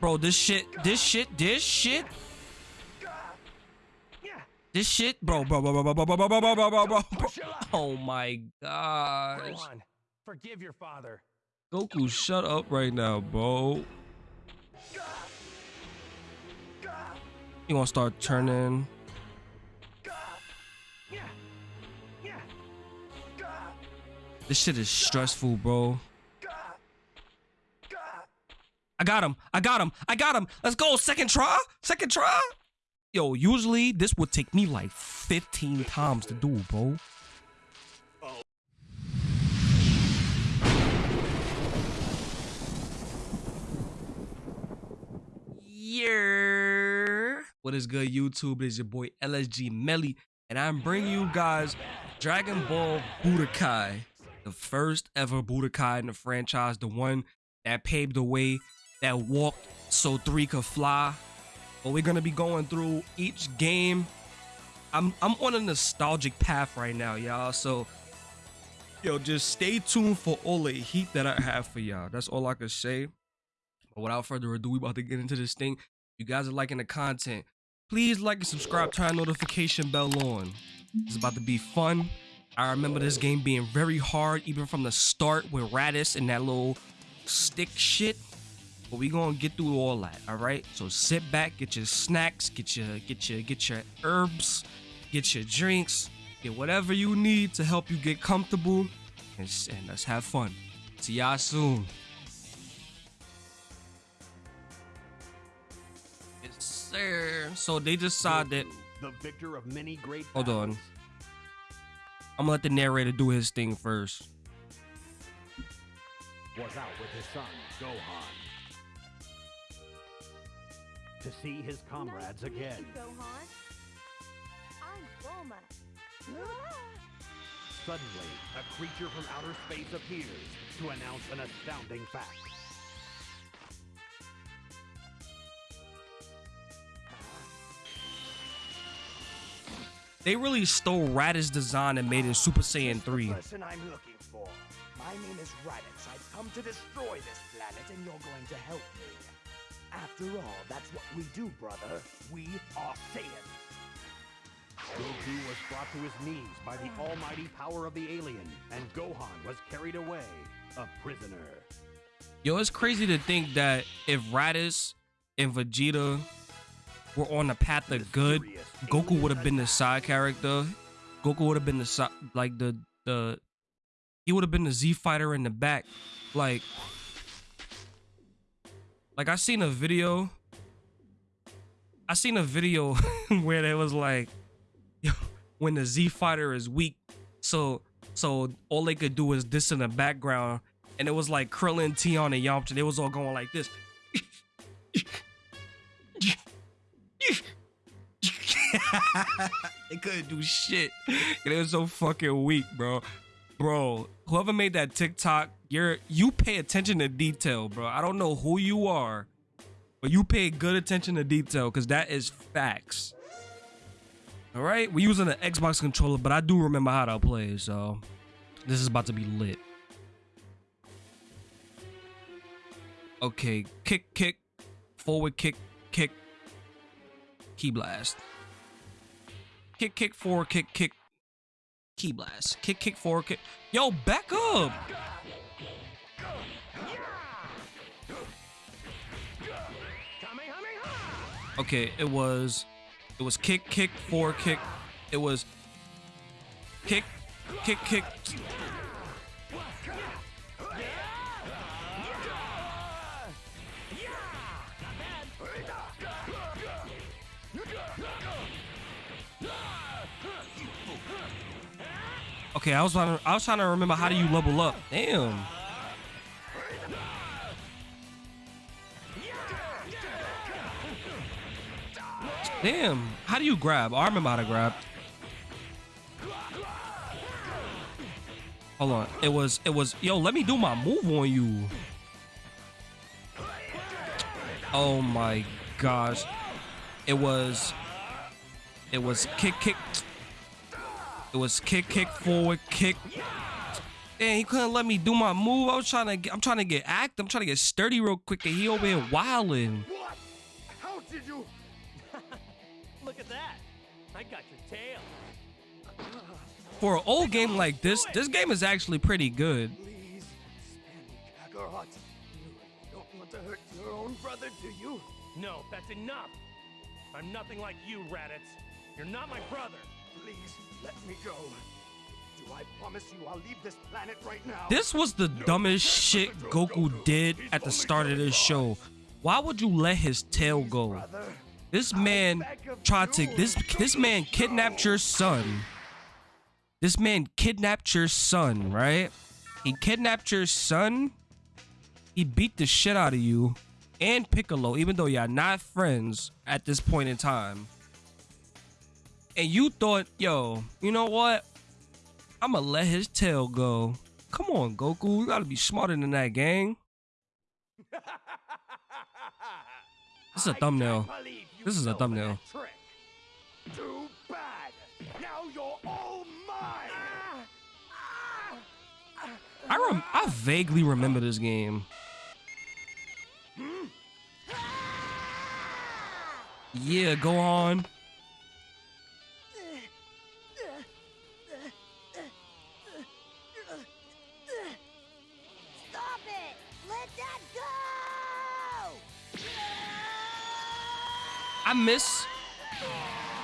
Bro, this shit, this shit, this shit. This shit, bro, bro, bro, bro, bro, bro, bro, bro, bro, bro, bro, bro. Oh my gosh. Gohan, forgive your father. Goku, shut up right now, bro. You gonna start turning? This shit is stressful, bro. I got him. I got him. I got him. Let's go. Second try. Second try. Yo, usually this would take me like 15 times to do, bro. Yeah. What is good, YouTube? It is your boy LSG Melly, and I'm bringing you guys Dragon Ball Budokai, the first ever Budokai in the franchise, the one that paved the way, that walked so three could fly. But we're gonna be going through each game. I'm I'm on a nostalgic path right now, y'all. So yo, just stay tuned for all the heat that I have for y'all. That's all I can say. But without further ado, we about to get into this thing. You guys are liking the content. Please like and subscribe, turn notification bell on. It's about to be fun. I remember this game being very hard, even from the start with Raditz and that little stick shit. But we gonna get through all that, all right? So sit back, get your snacks, get your get your get your herbs, get your drinks, get whatever you need to help you get comfortable, and, and let's have fun. See y'all soon. Yes, sir. So they decided. the victor of many great Hold on. I'm gonna let the narrator do his thing first. was out with his son, Gohan. To see his comrades nice again. you, Gohan. I'm Bulma. Suddenly, a creature from outer space appears to announce an astounding fact. They really stole Raditz design and made it Super Saiyan 3. person I'm looking for. My name is Raditz. I've come to destroy this planet, and you're going to help me. After all, that's what we do, brother. We are Saiyans. Goku was brought to his knees by the almighty power of the alien, and Gohan was carried away, a prisoner. Yo, it's crazy to think that if Raditz and Vegeta were on the path of good, Goku would have been the side character. Goku would have been the side, like the the he would have been the Z fighter in the back. Like, like I seen a video. I seen a video where there was like, when the Z fighter is weak, so so all they could do is this in the background, and it was like Krillin, Tien, and Yamcha. They was all going like this. they couldn't do shit. It was so fucking weak, bro. Bro, whoever made that TikTok, you're you pay attention to detail, bro. I don't know who you are, but you pay good attention to detail because that is facts. All right, we're using an Xbox controller, but I do remember how to play, so this is about to be lit. Okay, kick, kick, forward kick, kick, ki blast. Kick, kick, forward kick, kick, ki blast. Kick, kick, forward kick. Yo, back up. Okay, it was, it was kick, kick, forward kick. It was kick, kick, kick. Okay, I was trying to, I was trying to remember how do you level up. Damn. Damn. How do you grab? Oh, I remember how to grab. Hold on. It was it was yo, let me do my move on you. Oh my gosh. It was it was kick kick it was kick kick forward kick And he couldn't let me do my move. I was trying to get, I'm trying to get act. I'm trying to get sturdy real quick, and he over here wilding. What? How did you? Look at that. I got your tail. For an old game like this, this game is actually pretty good. Please, spare Kakarot. You don't want to hurt your own brother, do you? No, that's enough. I'm nothing like you, Raditz. You're not my brother. Please, let me go. Do I promise you I'll leave this planet right now? This was the dumbest shit Goku did at the start of this show. Why would you let his tail go? Brother, This man tried to this this man kidnapped your son. This man kidnapped your son, right? He kidnapped your son. He beat the shit out of you and Piccolo, even though y'all not friends at this point in time. And you thought, yo, you know what? I'ma let his tail go. Come on, Goku. You gotta be smarter than that, gang. This is a thumbnail. can't believe you This is a thumbnail. Too bad. Now you're all mine. I rem- I vaguely remember this game. Hmm? Yeah, go on. I miss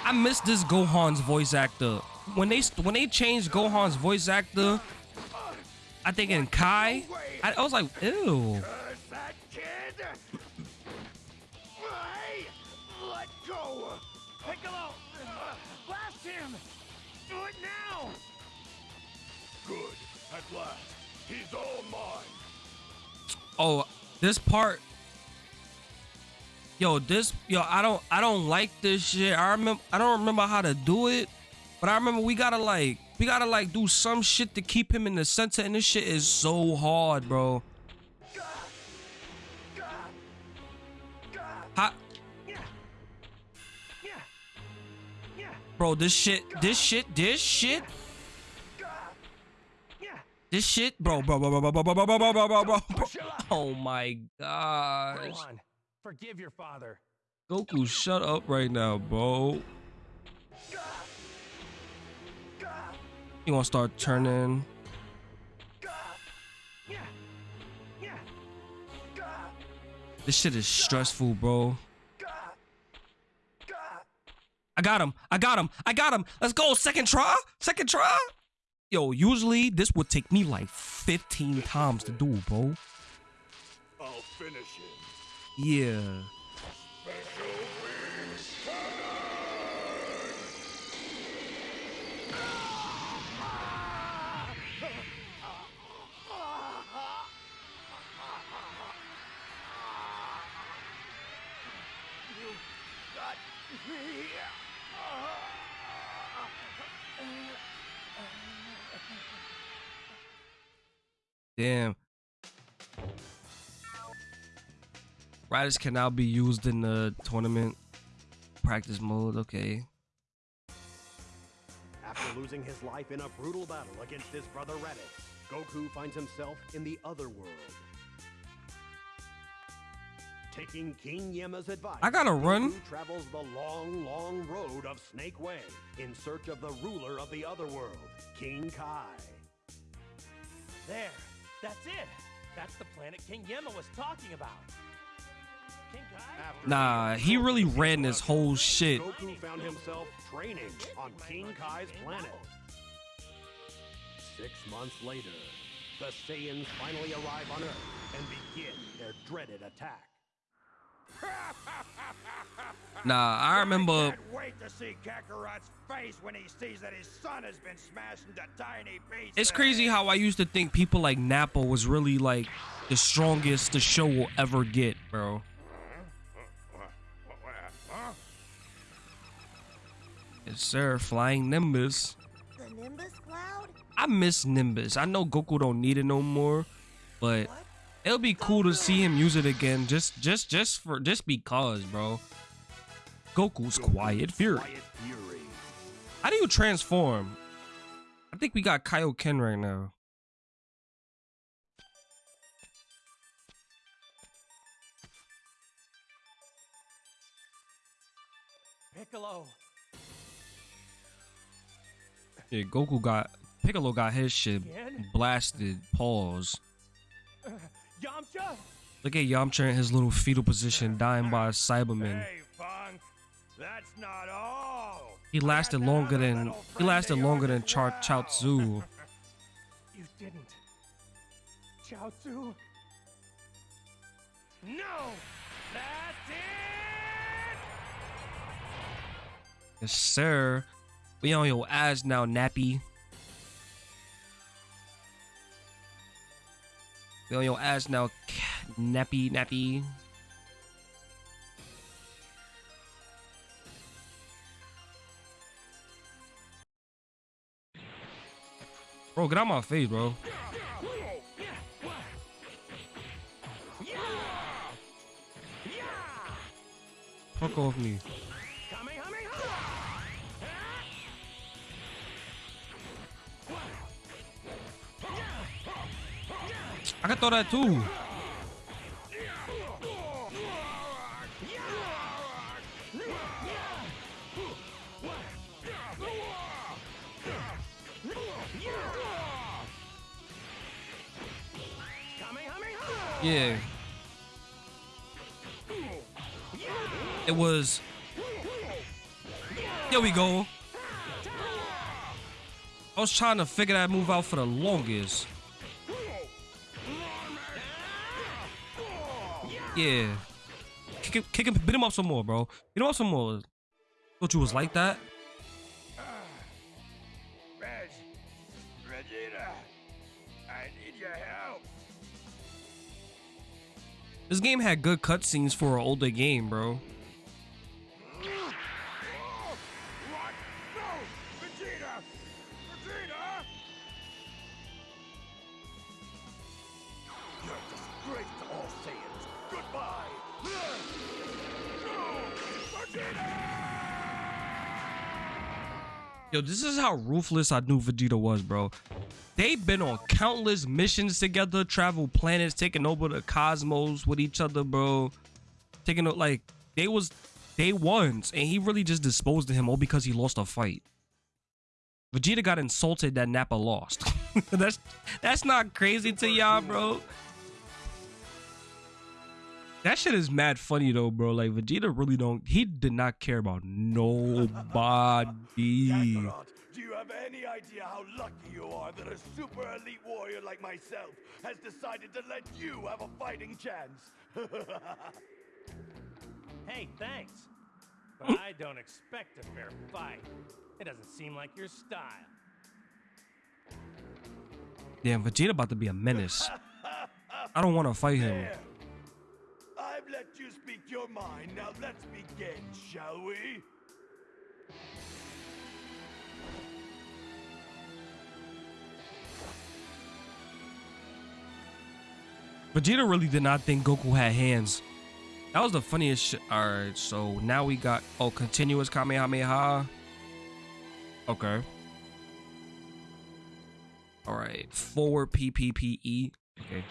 I miss this Gohan's voice actor. When they when they changed Gohan's voice actor, I think in Kai, I, I was like, ew. Curse that kid. Hey, let go. Piccolo! Blast him! Do it now! Good. At last, he's all mine. Oh, this part. Yo, this yo, I don't I don't like this shit. I remember I don't remember how to do it, but I remember we gotta like we gotta like do some shit to keep him in the center, and this shit is so hard, bro. How, bro, this shit, this shit, this shit, this shit, bro, bro, bro, bro, bro, bro, bro, bro, bro, bro, bro. Oh my gosh, forgive your father. Goku, shut up right now, bro. You wanna start turning? Yeah! Yeah! This shit is stressful, bro. I got him. I got him. I got him. Let's go. Second try. Second try. Yo, usually this would take me like 15 times to do, bro. I'll finish him. Yeah. Damn. Riders can now be used in the tournament practice mode. Okay. After losing his life in a brutal battle against his brother Raditz, Goku finds himself in the other world. Taking King Yemma's advice, I gotta run. Goku travels the long, long road of Snake Way in search of the ruler of the other world, King Kai. There! That's it! That's the planet King Yemma was talking about. King Kai? After Nah, he really ran this whole shit. Goku found himself training on King Kai's planet. Six months later, the Saiyans finally arrive on Earth and begin their dreaded attack. Nah, I remember. Can't wait to see Kakarot's face when he sees that his son has been smashed into tiny pieces. It's crazy how I used to think people like Nappa was really like the strongest the show will ever get, bro. Yes, sir. Flying Nimbus. The Nimbus cloud? I miss Nimbus. I know Goku don't need it no more, but what? it'll be cool to see him use it again. Just, just, just for, just because, bro. Goku's Quiet Fury. Quiet Fury. How do you transform? I think we got Kaioken right now. Piccolo, Goku got Piccolo got his shit Again? blasted. Pause. Yamcha? Look at Yamcha in his little fetal position, dying by a Saibaman. Hey, Funk. That's not all. He lasted I had to longer than he lasted longer than Char. Chao Tzu. You didn't. Chao Tzu? No! That's it! Yes, sir. We on your ass now, Nappy. We on your ass now, Nappy, Nappy. Bro, get out my face, bro. Fuck off me. I can throw that too. Yeah. It was. There we go. I was trying to figure that move out for the longest. Yeah. Kick him, kick him, beat him up some more, bro. Beat him up some more. Thought you was like that? Reg! Vegeta! I need your help! This game had good cutscenes for an older game, bro. Yo, this is how ruthless I knew Vegeta was, bro. They've been on countless missions together, travel planets, taking over the cosmos with each other, bro. Taking it like they was day ones, and he really just disposed of him all because he lost a fight. Vegeta got insulted that Nappa lost. that's that's not crazy to y'all, bro. That shit is mad funny though, bro. Like Vegeta really don't. He did not care about nobody. Kakarot, do you have any idea how lucky you are that a super elite warrior like myself has decided to let you have a fighting chance? Hey, thanks. But I don't expect a fair fight. It doesn't seem like your style. Damn, Vegeta about to be a menace. I don't want to fight him. I've let you speak your mind. Now let's begin, shall we? Vegeta really did not think Goku had hands. That was the funniest shit. Alright, so now we got oh continuous Kamehameha. Okay. Alright. Forward PPPE. Okay.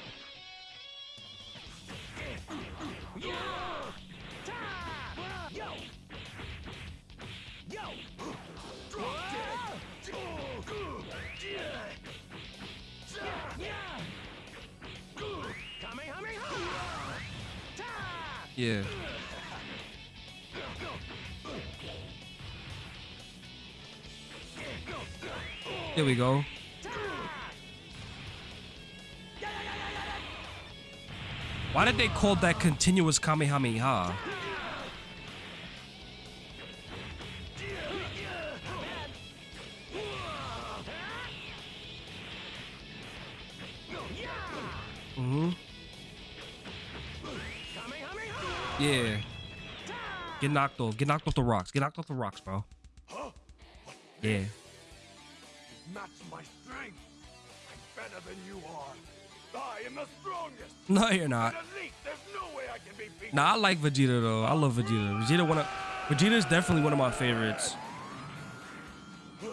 Yeah. There we go. Why did they call that continuous Kamehameha? Mm-hmm. Yeah. Get knocked off. Get knocked off the rocks. Get knocked off the rocks, bro. Yeah. Match my strength. I'm better than you are. I am the strongest. No, you're not. An elite. There's no I can be beaten. Nah, I like Vegeta though. I love Vegeta. Vegeta one of Vegeta is definitely one of my favorites.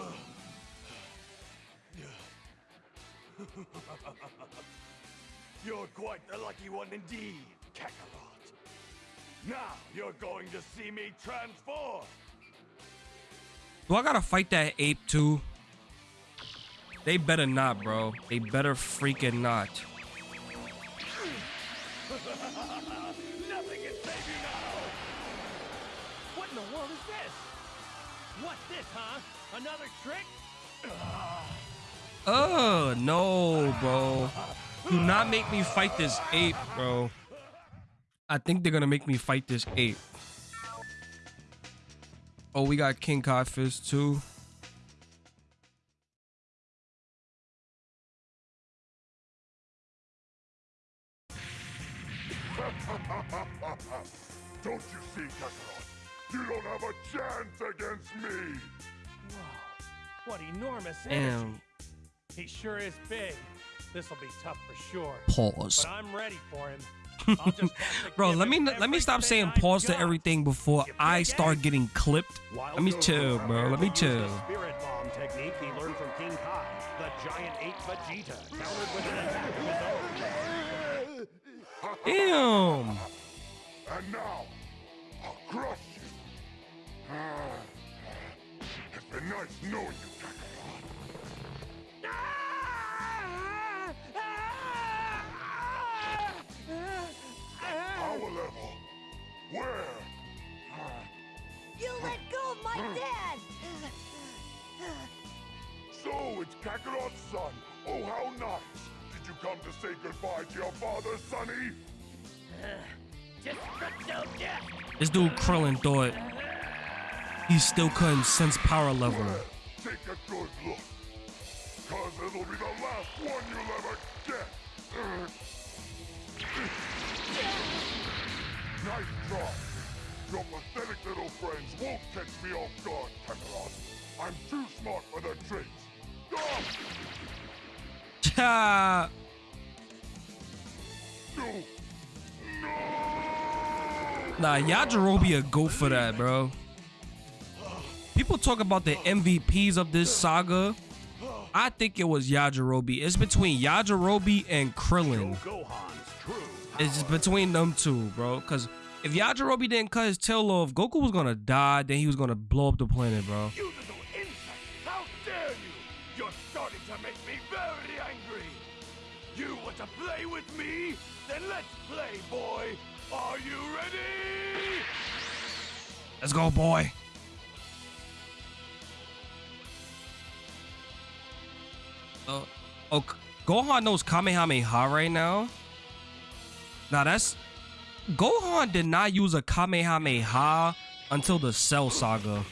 You're quite the lucky one indeed, Kakarot. Now you're going to see me transform. Do I gotta fight that ape too? They better not, bro. They better freaking not. Huh? Another trick? Oh no, bro. Do not make me fight this ape, bro. I think they're gonna make me fight this ape. Oh, we got King Kai Fist too. Don't you see, Kakarot? You don't have a chance against me! Whoa, what enormous energy. Damn. He sure is big. This'll be tough for sure. Pause. But I'm ready for him. I'll just have to Bro, let me let me stop saying pause to everything before I start getting clipped. Let me Goku chill, bro. Let me used chill. the Spirit Bomb technique he learned from King Kai. The giant ape Vegeta countered with an attack of his own. Damn. And now, I'll crush you! It's been nice knowing you, Kakarot. Power level! Where? You let go of my dad! So it's Kakarot's son. Oh, how nice. Did you come to say goodbye to your father, Sonny? Just no death. This dude Krillin thought he still couldn't sense power level. Take a good look. Cause it'll be the last one you'll ever get. nice try. Your pathetic little friends won't catch me off guard, Kakarot. I'm too smart for their tricks. Ah! No! No! Nah, Yajirobe a go for that, bro. People talk about the MVPs of this saga. I think it was Yajirobe. It's between Yajirobe and Krillin. It's just between them two, bro. Cause if Yajirobe didn't cut his tail off, Goku was gonna die. Then he was gonna blow up the planet, bro. You little insect! How dare you! You're starting to make me very angry! You want to play with me? Then let's play, boy! Are you ready? Let's go, boy. Uh, oh, Gohan knows Kamehameha right now. Now that's Gohan did not use a Kamehameha until the Cell Saga.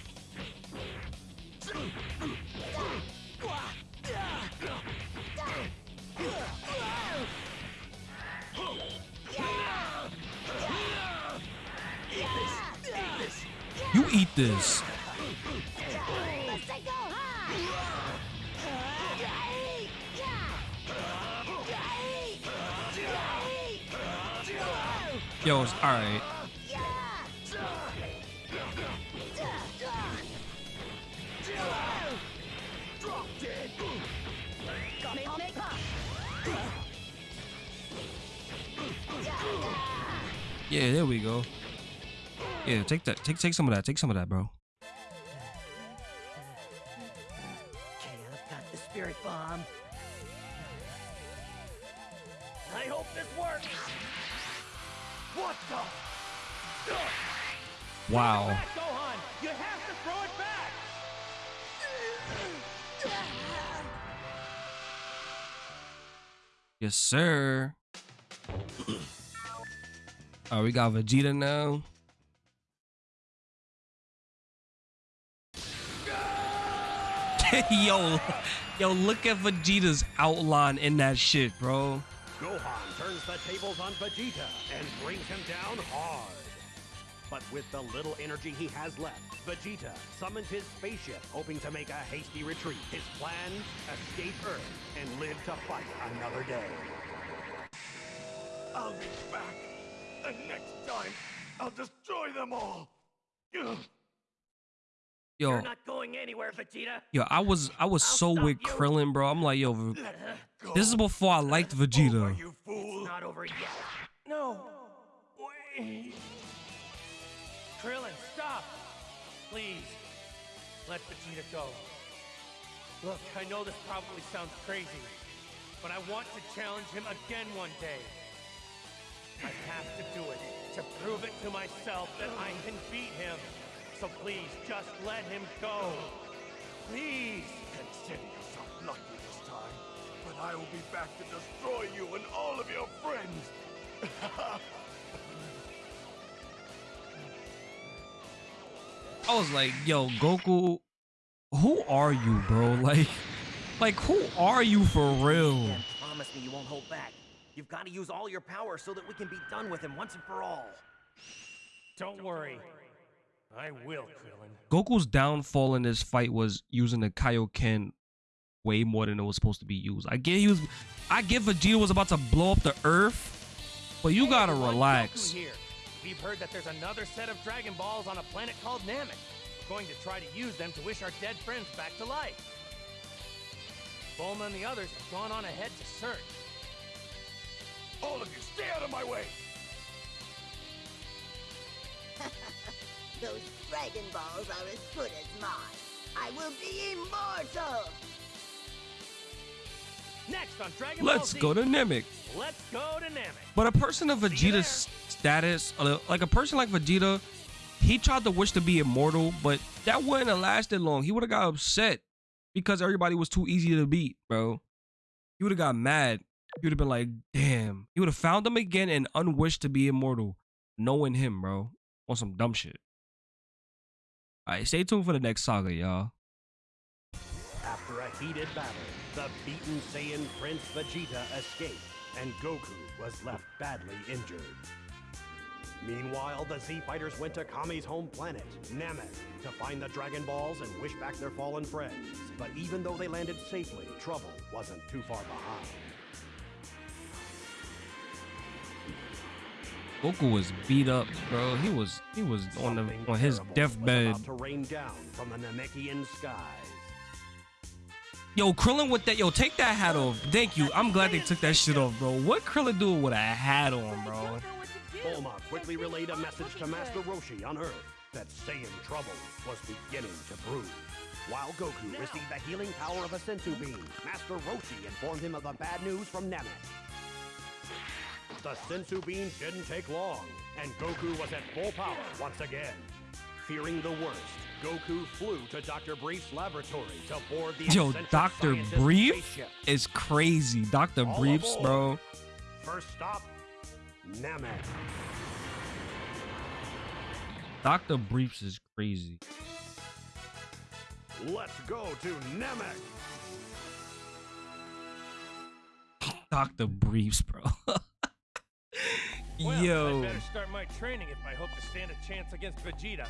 You eat this. Yo, it's all right. Yeah, there we go. Yeah, take that. Take take some of that. Take some of that, bro. Back! Yes, sir. oh, we got Vegeta now. yo, yo, look at Vegeta's outline in that shit, bro. Gohan turns the tables on Vegeta and brings him down hard. But with the little energy he has left, Vegeta summons his spaceship, hoping to make a hasty retreat. His plan, escape Earth and live to fight another day. I'll be back. And next time, I'll destroy them all. Ugh. Yo, You're not going anywhere, Vegeta. yo, I was I was so stop with you. Krillin, bro. I'm like, yo, V- Go this is before I liked over, Vegeta. you fool. It's not over yet. No. Wait. Krillin, stop. Please. let Vegeta go. Look, I know this probably sounds crazy, but I want to challenge him again one day. I have to do it to prove it to myself that I can beat him. So please, just let him go. Please. Consider yourself lucky this time, but I will be back to destroy you and all of your friends. I was like, yo, Goku, who are you, bro? Like, like who are you for real? And promise me you won't hold back. You've got to use all your power so that we can be done with him once and for all. Don't worry. I will, Krillin. Goku's downfall in this fight was using the Kaioken way more than it was supposed to be used. I get he was, I get Vegeta was about to blow up the Earth, but you Hey, gotta everyone, relax. Goku here. We've heard that there's another set of Dragon Balls on a planet called Namek. We're going to try to use them to wish our dead friends back to life. Bulma and the others have gone on ahead to search. all of you, stay out of my way. Those Dragon Balls are as good as mine. I will be immortal! Next on Dragon Let's Ball Z, go to Namek. Let's go to Namek. But a person of Vegeta's status, like a person like Vegeta, he tried to wish to be immortal, but that wouldn't have lasted long. He would have got upset because everybody was too easy to beat, bro. He would have got mad. He would have been like, damn. He would have found them again and unwished to be immortal, knowing him, bro. On some dumb shit. All right, stay tuned for the next saga, y'all. After a heated battle, the beaten Saiyan Prince Vegeta escaped, and Goku was left badly injured. Meanwhile, the Z Fighters went to Kami's home planet, Namek, to find the Dragon Balls and wish back their fallen friends. But even though they landed safely, trouble wasn't too far behind. Goku was beat up, bro. He was he was on the on his deathbed. to rain down from the Namekian skies. Yo, Krillin with that. Yo, take that hat off. Thank you. I'm glad they took that shit off, bro. What Krillin doing with a hat on, bro? Bulma quickly relayed a message to Master Roshi on Earth that Saiyan trouble was beginning to brew. While Goku received the healing power of a Senzu Bean, Master Roshi informed him of the bad news from Namek. The Senzu Bean didn't take long, and Goku was at full power once again. Fearing the worst, Goku flew to Dr. Brief's laboratory to board the Yo, Dr. Brief spaceship. is crazy. Dr. All Briefs, aboard. bro. First stop, Namek. Dr. Briefs is crazy. Let's go to Namek. Dr. Briefs, bro. Well, Yo. I better start my training if I hope to stand a chance against Vegeta.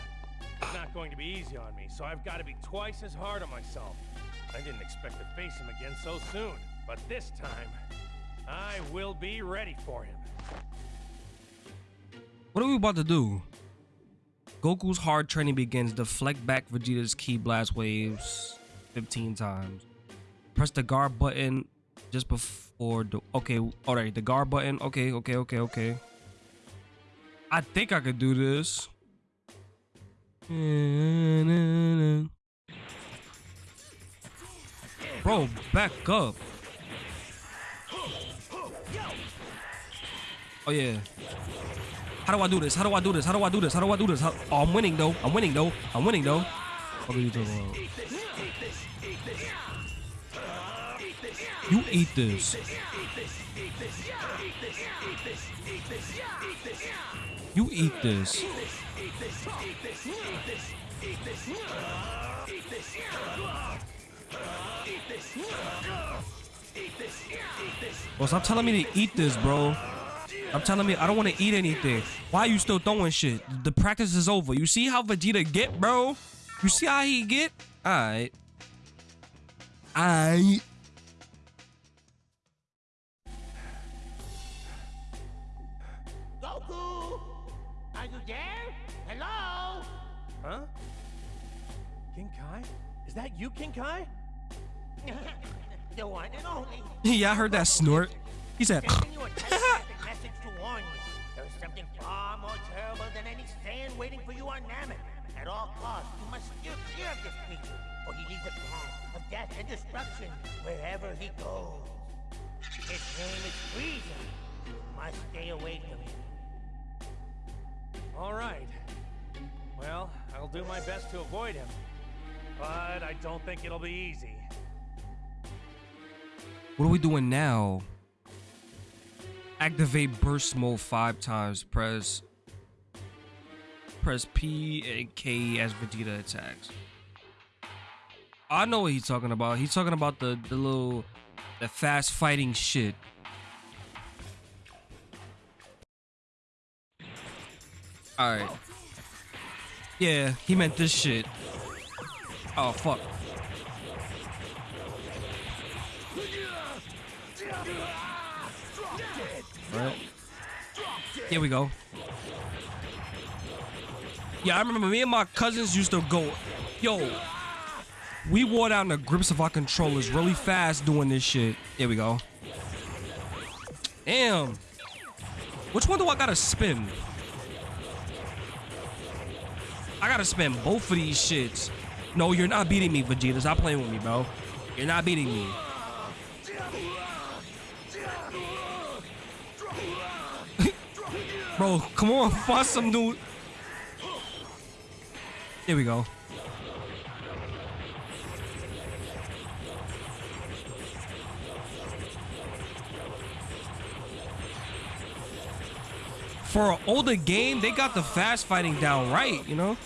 It's not going to be easy on me, so I've got to be twice as hard on myself. I didn't expect to face him again so soon, but this time, I will be ready for him. What are we about to do? Goku's hard training begins. Deflect back Vegeta's ki blast waves 15 times. Press the guard button just before the. Okay, alright, the guard button. Okay, okay, okay, okay. I think I could do this. Bro, back up. Oh, yeah. How do I do this? How do I do this? How do I do this? How do I do this? How- oh, I'm winning though. I'm winning though. I'm winning though. What are you talking about? You eat this. You eat this. Bro, stop telling me to eat this, bro. I'm telling me I don't want to eat anything. Why are you still throwing shit? The practice is over. You see how Vegeta get, bro? You see how he get? Alright. Alright. Goku! Is that you, King Kai? the one and only. yeah, I heard that snort. He said, Sending you a telepathic message to warn you. There's something far more terrible than any Saiyan waiting for you on Namek. At all costs, you must steer clear of this creature, or he leaves a path of death and destruction wherever he goes. His name is Frieza. You must stay away from him. All right. Well, I'll do my best to avoid him. But I don't think it'll be easy. What are we doing now? Activate burst mode five times. Press press P and K as Vegeta attacks. I know what he's talking about. He's talking about the the little the fast fighting shit. All right. Yeah, he meant this shit. Oh fuck. Right. Here we go. Yeah, I remember me and my cousins used to go, yo, we wore down the grips of our controllers really fast doing this shit. Here we go. Damn. Which one do I gotta spin? I gotta spin both of these shits. No, you're not beating me, Vegeta. Stop playing with me, bro. You're not beating me. Bro, come on, find some dude. There we go. For an older game, they got the fast fighting down right, you know?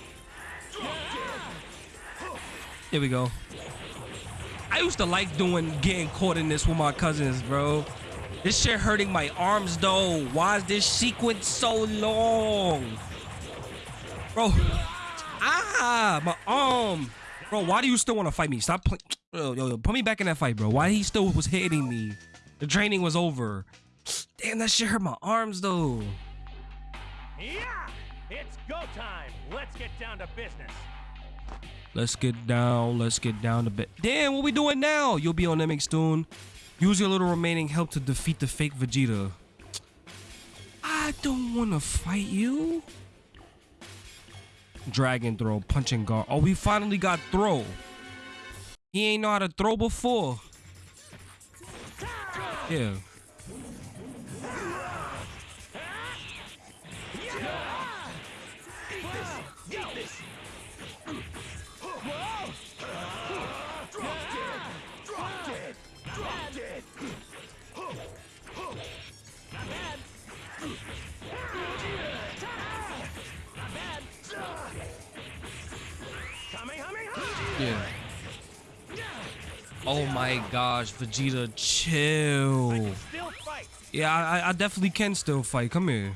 There we go. I used to like doing getting caught in this with my cousins, bro. This shit hurting my arms though. Why is this sequence so long? Bro. Ah, my arm. Bro, why do you still want to fight me? Stop playing. Yo, yo, yo, put me back in that fight, bro. Why he still was hitting me? The training was over. Damn, that shit hurt my arms though. Yeah! It's go time! Let's get down to business. Let's get down. Let's get down to bed. Damn, what we doing now? You'll be on MX Stone. Use your little remaining help to defeat the fake Vegeta. I don't want to fight you. Dragon throw, punching guard. Oh, we finally got throw. He ain't know how to throw before. Yeah. Oh my gosh, Vegeta, chill. Yeah, I, I definitely can still fight. Come here.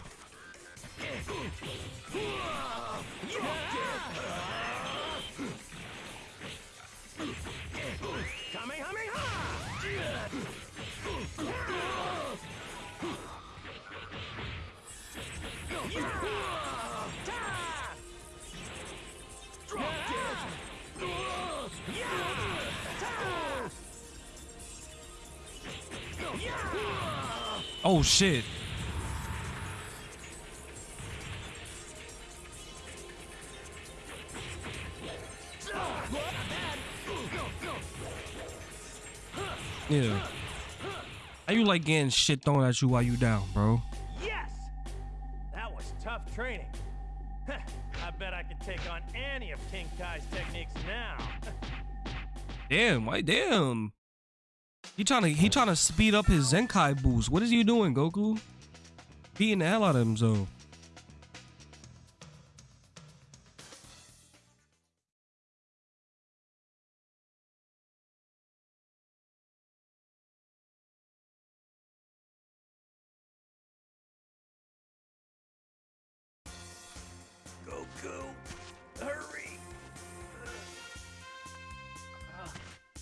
Oh shit. Yeah. How you like getting shit thrown at you while you down, bro? Yes! That was tough training. I bet I could take on any of King Kai's techniques now. Damn, why damn. He trying to he trying to speed up his Zenkai boost. What is he doing, Goku? Beating the hell out of him, so. Goku, hurry!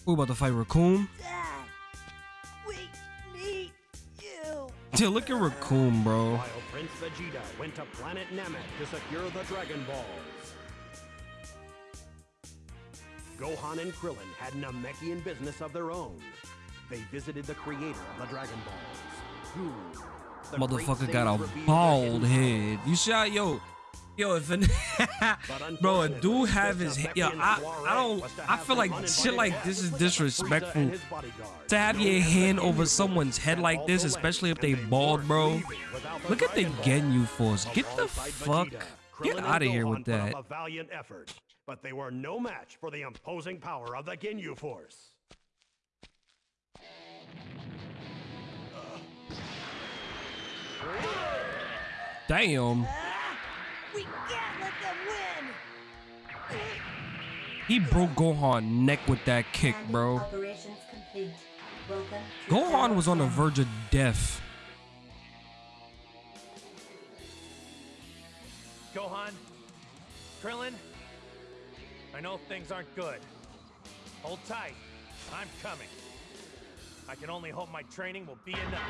Who about to fight Recoome? You. Look at Recoome, bro. While Prince Vegeta went to planet Namek to secure the Dragon Balls. Gohan and Krillin had Namekian business of their own. They visited the creator of the Dragon Balls. Who? the Motherfucker got a bald head. You shot, yo. Yo, if an bro, a dude have his yo, I, I don't, I feel like shit like this is disrespectful to have your hand over someone's head like this, especially if they bald, bro. Look at the Ginyu Force. Get the fuck, get out of here with that. A valiant effort, but they were no match for the imposing power of the Ginyu Force. Damn, he broke Gohan neck with that kick, bro. Operations complete. Welcome to Gohan was on the verge of death. Gohan, Krillin, I know things aren't good. Hold tight. I'm coming. I can only hope my training will be enough.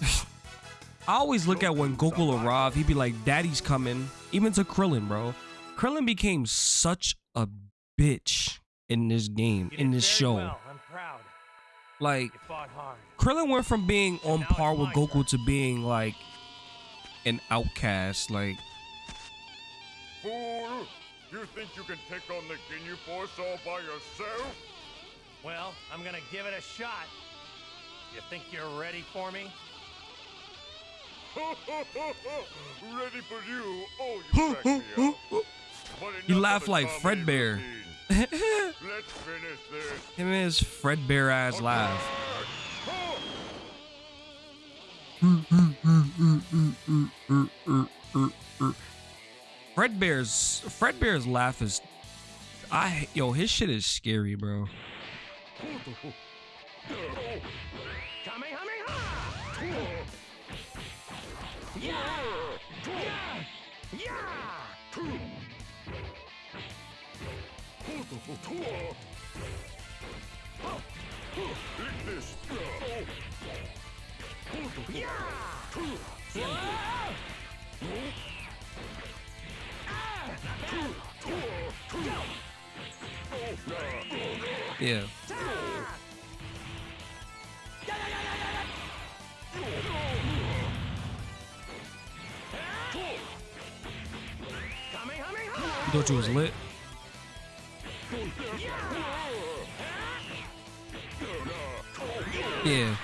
I always look at when Goku arrived, he'd be like, Daddy's coming. Even to Krillin, bro. Krillin became such a bitch in this game, You in this show. Well. I'm proud. Like, hard. Krillin went from being on par with Goku turn. to being like an outcast. Like, Fool! You think you can take on the Ginyu Force all by yourself? Well, I'm gonna give it a shot. You think you're ready for me? Ready for you? Oh, you crack me up. But You laugh like Fredbear. Let's finish this. him and his Fredbear ass laugh. Oh, Fredbear's Fredbear's laugh is, I yo his shit is scary, bro. Kamehameha! This. Yeah. Kamehameha! You you was lit? Yeah.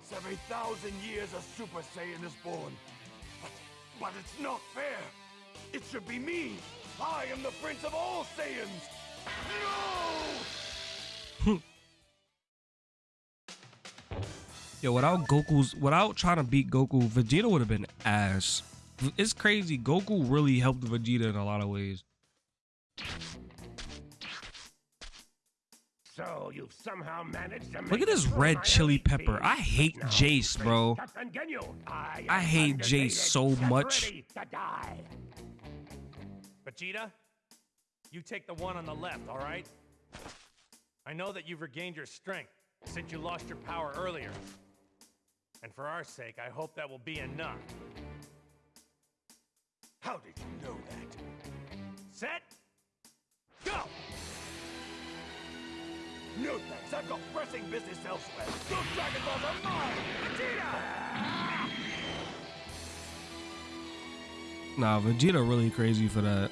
Once every thousand years, a Super Saiyan is born. But, but it's not fair. It should be me. I am the Prince of all Saiyans. No! Yo, without Goku's, without trying to beat Goku, Vegeta would have been ass. It's crazy. Goku really helped Vegeta in a lot of ways. So you've somehow managed to Look at this red chili pepper. I hate Now Jeice, bro. I, I hate. Jeice so much. ready. Vegeta, you take the one on the left, all right? I know that you've regained your strength since you lost your power earlier. And for our sake, I hope that will be enough. How did you know that? Set, go! No thanks. I've got pressing business elsewhere. Those Dragon Balls are mine. Vegeta! Nah, Vegeta really crazy for that.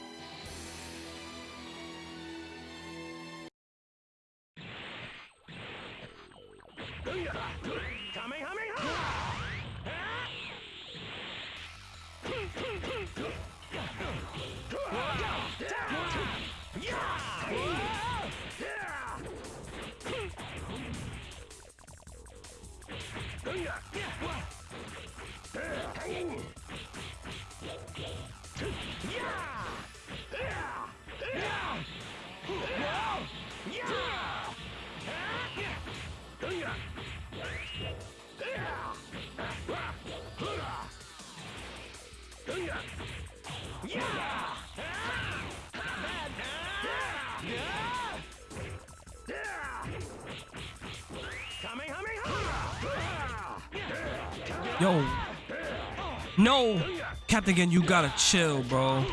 No. Captain Gen, you gotta chill, bro.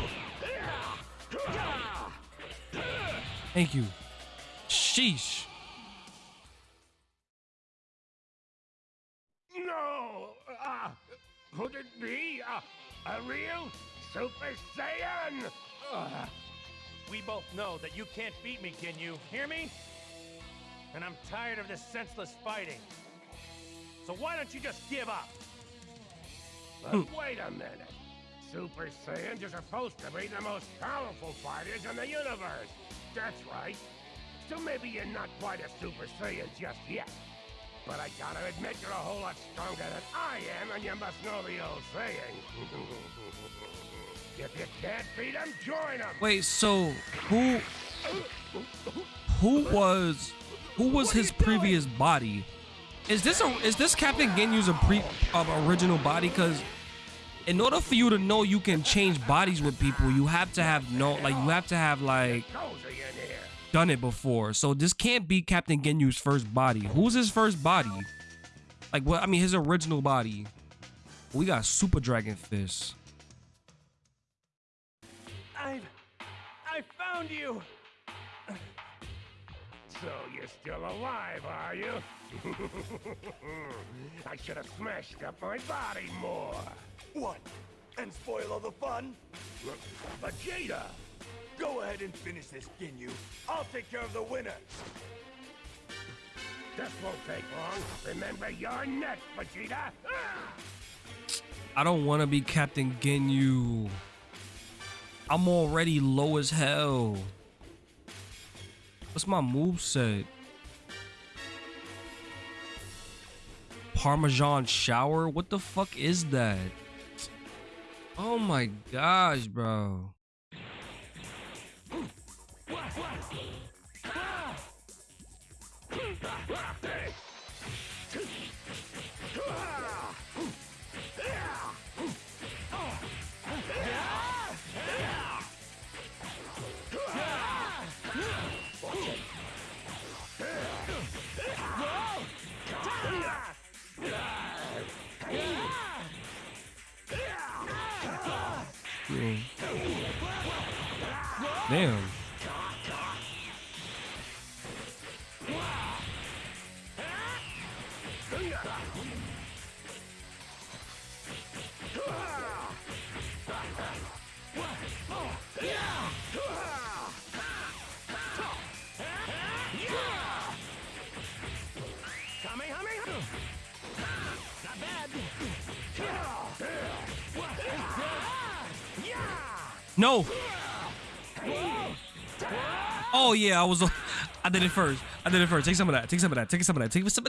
Thank you. Sheesh. No! Uh, could it be uh, a real Super Saiyan? Uh, We both know that you can't beat me, can you? Hear me? And I'm tired of this senseless fighting. So why don't you just give up? But wait a minute. Super Saiyans are supposed to be the most powerful fighters in the universe. That's right. So maybe you're not quite a Super Saiyan just yet. But I gotta admit you're a whole lot stronger than I am, and you must know the old saying. if you can't beat 'em, join. Wait, so who who was who was his previous body? Is this a is this Captain Ginyu's a pre of original body? Cause in order for you to know you can change bodies with people, you have to have no like you have to have like done it before. So this can't be Captain Ginyu's first body. Who's his first body? Like what? I mean, his original body. We got Super Dragon Fist. I've I found you. So you're still alive, are you? I should have smashed up my body more. What? And spoil all the fun? Vegeta! Go ahead and finish this, Ginyu. I'll take care of the winner. This won't take long. Remember, you're next, Vegeta! I don't want to be Captain Ginyu. I'm already low as hell. What's my move set? Parmesan shower? What the fuck is that? Oh my gosh, bro. No. Oh yeah, I was. Uh, I did it first. I did it first. Take some of that. Take some of that. Take some of that. Take some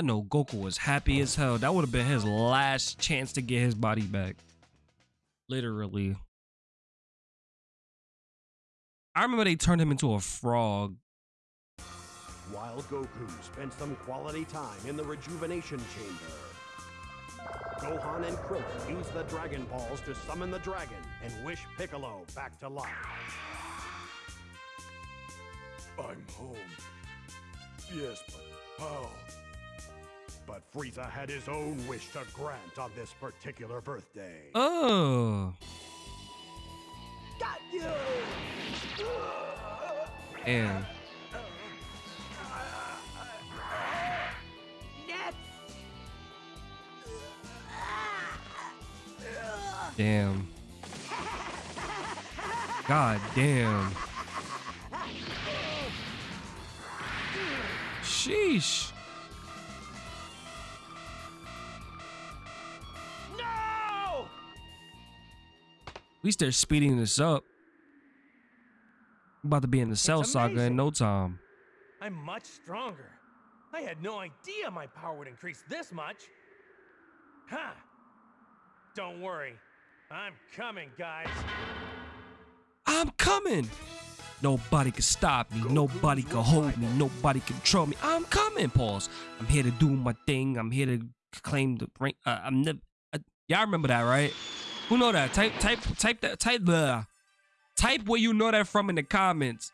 I know Goku was happy as hell. That would have been his last chance to get his body back. Literally. I remember they turned him into a frog. While Goku spent some quality time in the rejuvenation chamber, Gohan and Krillin use the Dragon Balls to summon the dragon and wish Piccolo back to life. I'm home. Yes, but how? But Frieza had his own wish to grant on this particular birthday. Oh. Got you! Damn. Next! Damn. God damn. Sheesh. Least they're speeding this up. about to be in the Cell Saga in no time. I'm much stronger. I had no idea my power would increase this much. Huh. Don't worry. I'm coming, guys. I'm coming. Nobody can stop me. Nobody can hold me. Nobody can control me. I'm coming, pause. I'm here to do my thing. I'm here to claim the rank. Uh, I'm never. Uh, y'all remember that, right? Who know that? Type, type, type that. Type the. Type where you know that from in the comments.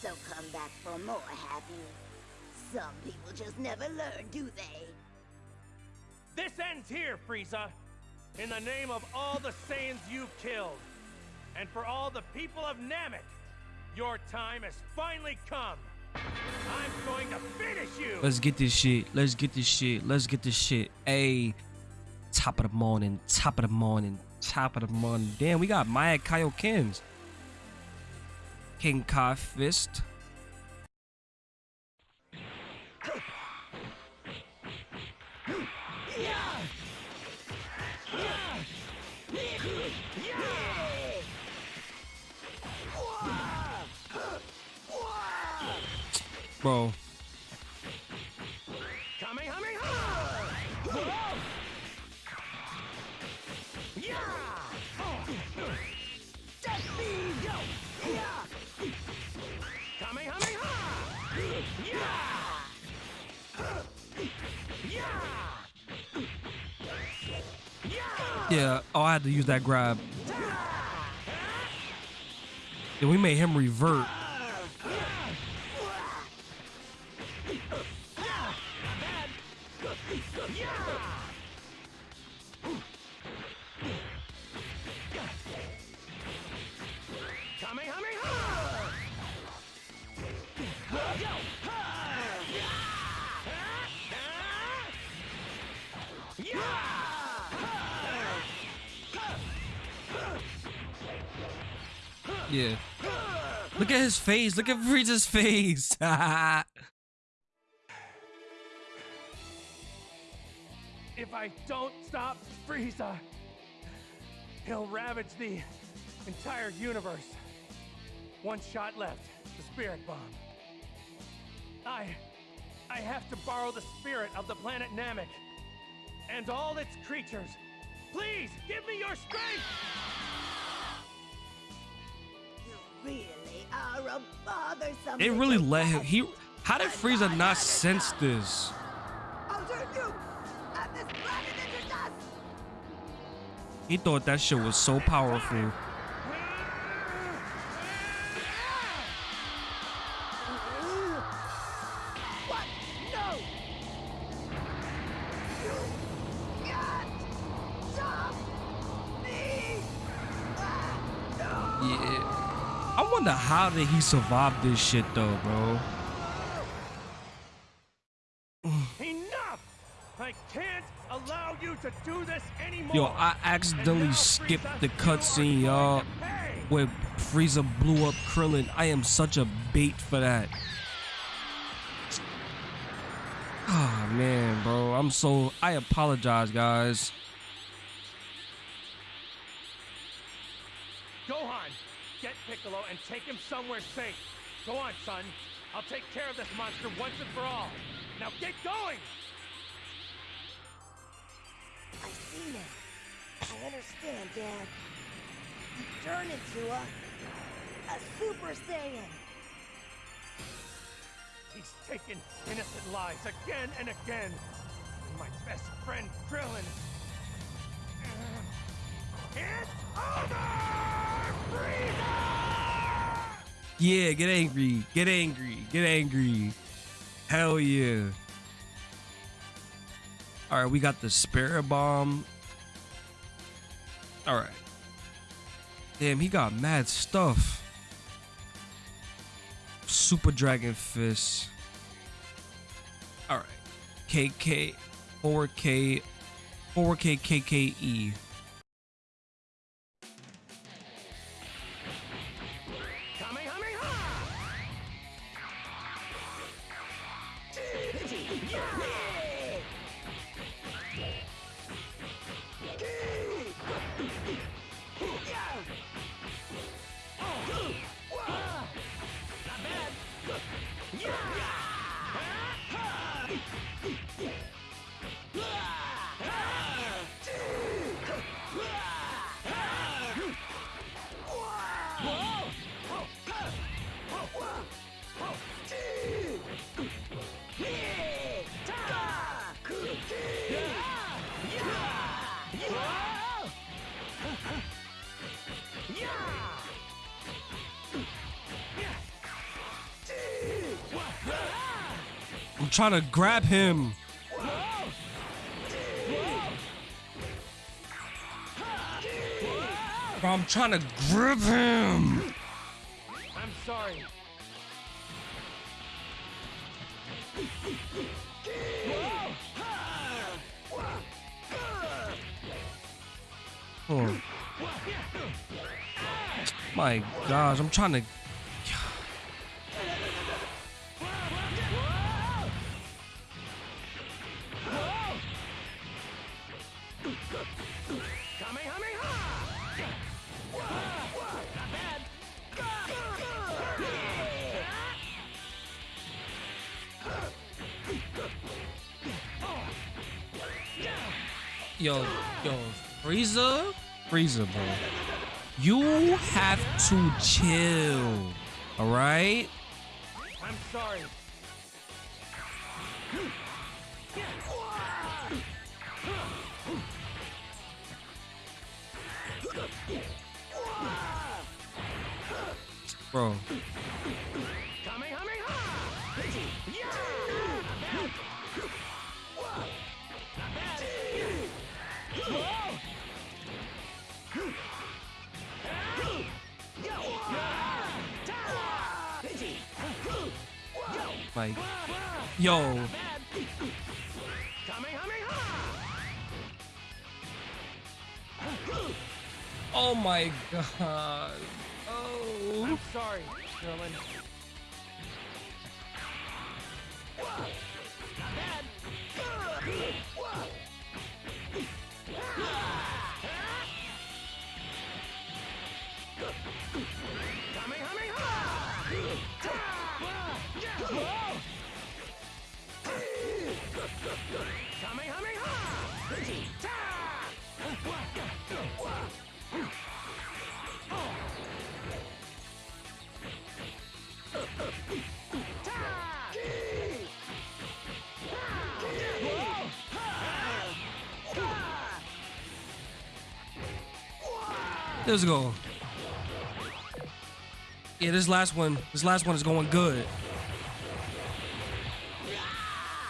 So come back for more, have you? Some people just never learn, do they? This ends here, Frieza. In the name of all the Saiyans you've killed, and for all the people of Namek, your time has finally come. I'm going to finish you. Let's get this shit. Let's get this shit. Let's get this shit. Hey, top of the morning. Top of the morning. Top of the morning. Damn, we got Maya Kaiokins. King Kai Fist. Bro, Yeah! Oh, I had to use that grab. Yeah, we made him revert. Yeah. Look at his face. Look at Frieza's face. If I don't stop Frieza, he'll ravage the entire universe. One shot left, the Spirit Bomb. I... I have to borrow the spirit of the planet Namek. And all its creatures. Please, give me your strength! Really are a bothersome. it really let him. He. How did Frieza not sense this? I'll turn you and this planet into dust. He thought that shit was so powerful. How did he survive this shit though, bro. Enough! I can't allow you to do this anymore! Yo, I accidentally skipped Frieza, the cutscene, y'all, going to pay. where Frieza blew up Krillin. I am such a bait for that. Ah man, bro. I'm so I apologize, guys. Him somewhere safe. Go on, son. I'll take care of this monster once and for all. Now get going! I've seen it. I understand, Dad. You turn into a... a Super Saiyan. He's taken innocent lives again and again. And my best friend, Krillin. It's over! Frieza! Yeah, get angry. Get angry. Get angry. Hell yeah. Alright, we got the spirit bomb. Alright. Damn, he got mad stuff. Super Dragon Fist. Alright. KK 4K 4K KKE. Trying to grab him. Bro, I'm trying to grab him. I'm sorry. Oh. My gosh, I'm trying to. Yo, yo, Frieza, Frieza, bro. You have to chill. All right. I'm sorry. Bro. god. Let's go. Yeah, this last one, this last one is going good.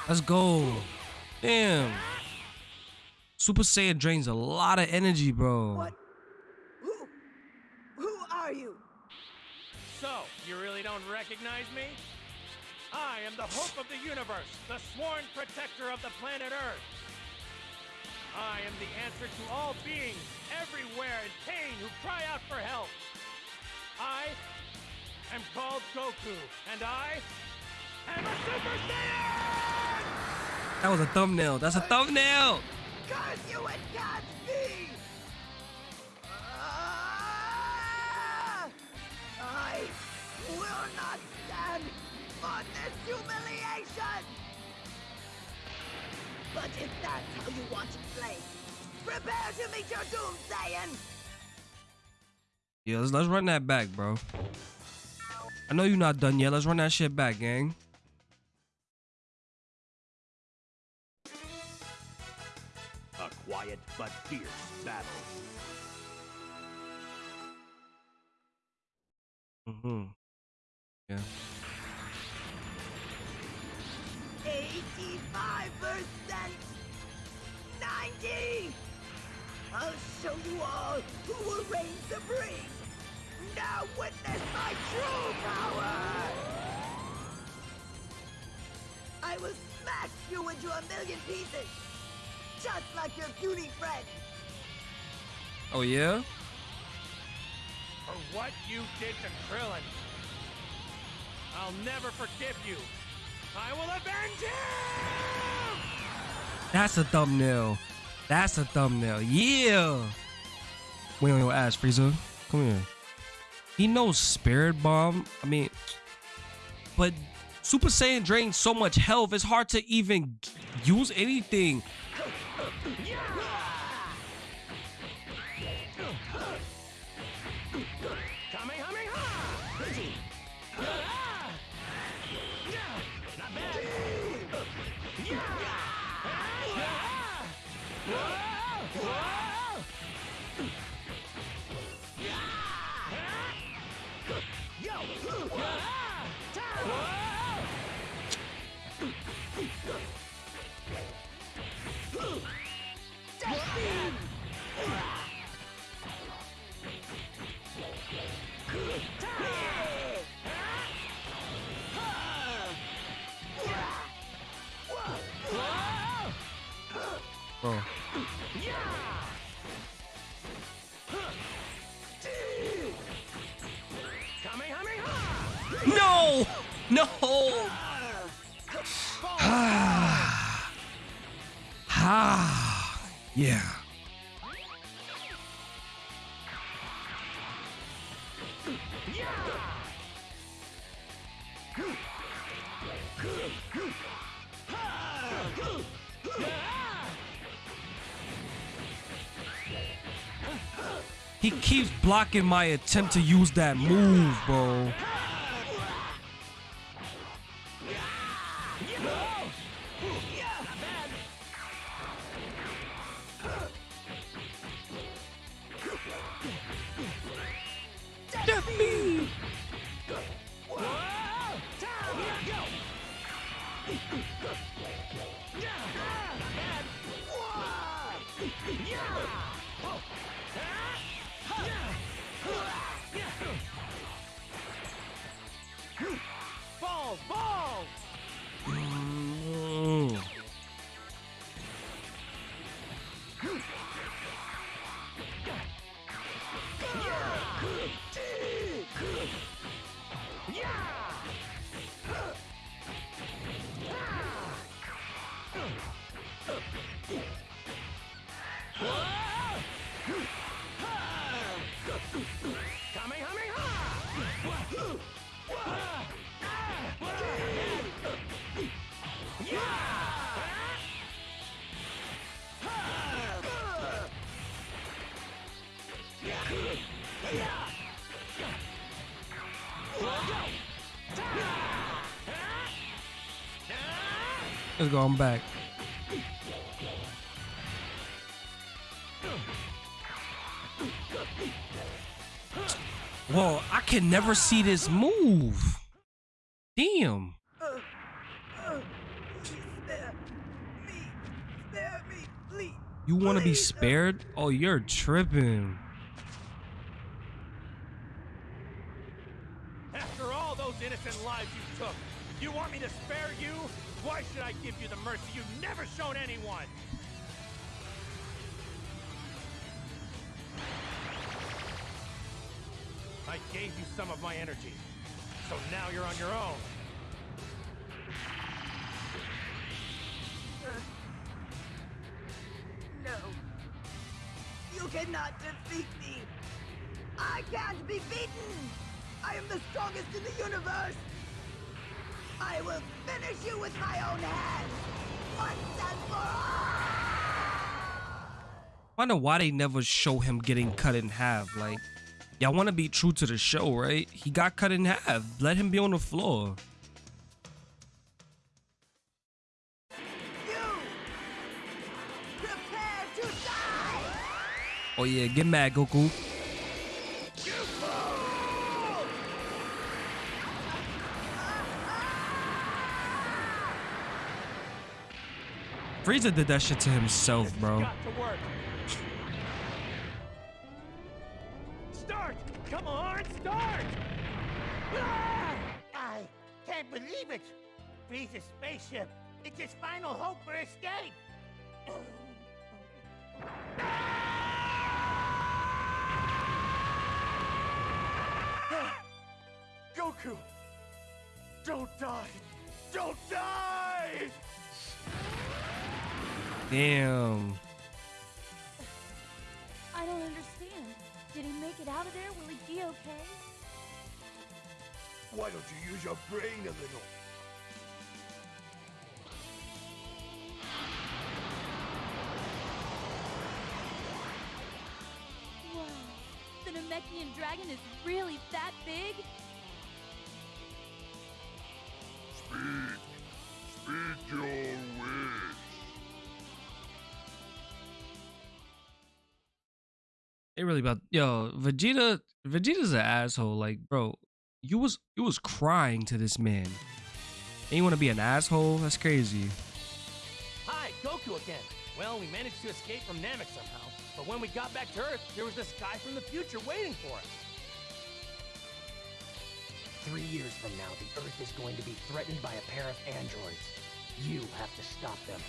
Let's go. Damn. Super Saiyan drains a lot of energy, bro. What? Who? Who are you? So, you really don't recognize me? I am the hope of the universe, the sworn protector of the planet Earth. I am the answer to all beings everywhere in pain who cry out for help. I am called Goku, and I am a Super Saiyan! That was a thumbnail. That's a thumbnail. Curse you and Godspeed! Ah! I will not stand for this humiliation! But if that's how you want to play, prepare to meet your doom, Saiyan! Yeah, let's, let's run that back, bro. I know you're not done yet. Let's run that shit back, gang. A quiet but fierce battle. Mm-hmm. Yeah. 90! I'll show you all who will reign supreme! Now witness my true power! I will smash you into a million pieces! Just like your puny friend! Oh yeah. For what you did to Krillin. I'll never forgive you. I will avenge him! That's a thumbnail. That's a thumbnail. Yeah. Wait on your ass, Frieza. Come here. He knows Spirit Bomb. I mean, but Super Saiyan drains so much health, it's hard to even use anything. Blocking my attempt to use that move, bro. Let's go. I'm back. Whoa, I can never see this move. Damn. Spare me. Spare me, please. You want to be spared? Oh, you're tripping. I gave you some of my energy, so now you're on your own. Uh, no. You cannot defeat me. I can't be beaten. I am the strongest in the universe. I will finish you with my own hands. Once and for all. I Wonder why they never show him getting cut in half. Like, y'all want to be true to the show, right? He got cut in half. Let him be on the floor. Oh yeah, get mad, Goku. Frieza did that shit to himself, bro. Come on, start! Ah! I can't believe it! Frieza's spaceship! It's his final hope for escape! Goku! Don't die! Don't die! Damn. I don't understand. Did he make it out of there? Will he be okay? Why don't you use your brain a little? Wow, the Namekian dragon is really that big? Speak! Speak your They really about yo Vegeta. Vegeta's an asshole. Like, bro, you was you was crying to this man. And you want to be an asshole? That's crazy. Hi, Goku again. Well, we managed to escape from Namek somehow, but when we got back to Earth, there was this guy from the future waiting for us. Three years from now, the Earth is going to be threatened by a pair of androids. You have to stop them.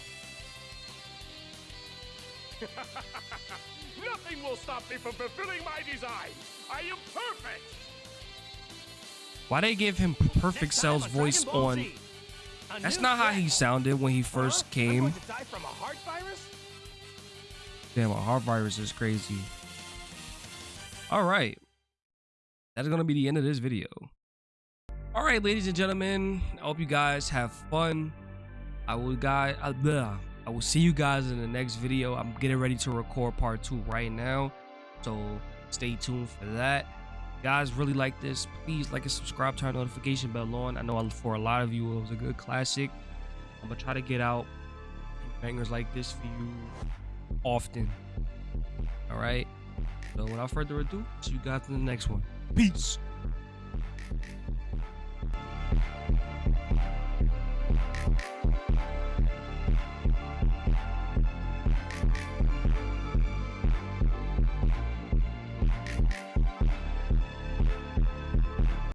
Nothing will stop me from fulfilling my design. I am perfect. Why they give him perfect Cell's voice on? That's not how he sounded when he first Huh? Came. die from a heart virus? Damn, a heart virus is crazy. All right. That's going to be the end of this video. All right, ladies and gentlemen. I hope you guys have fun. I will guys uh. I will see you guys in the next video. I'm getting ready to record part two right now. So stay tuned for that. Guys, really like this. Please like and subscribe, turn notification bell on. I know for a lot of you, it was a good classic. I'm going to try to get out bangers like this for you often. All right. So without further ado, see you guys in the next one. Peace.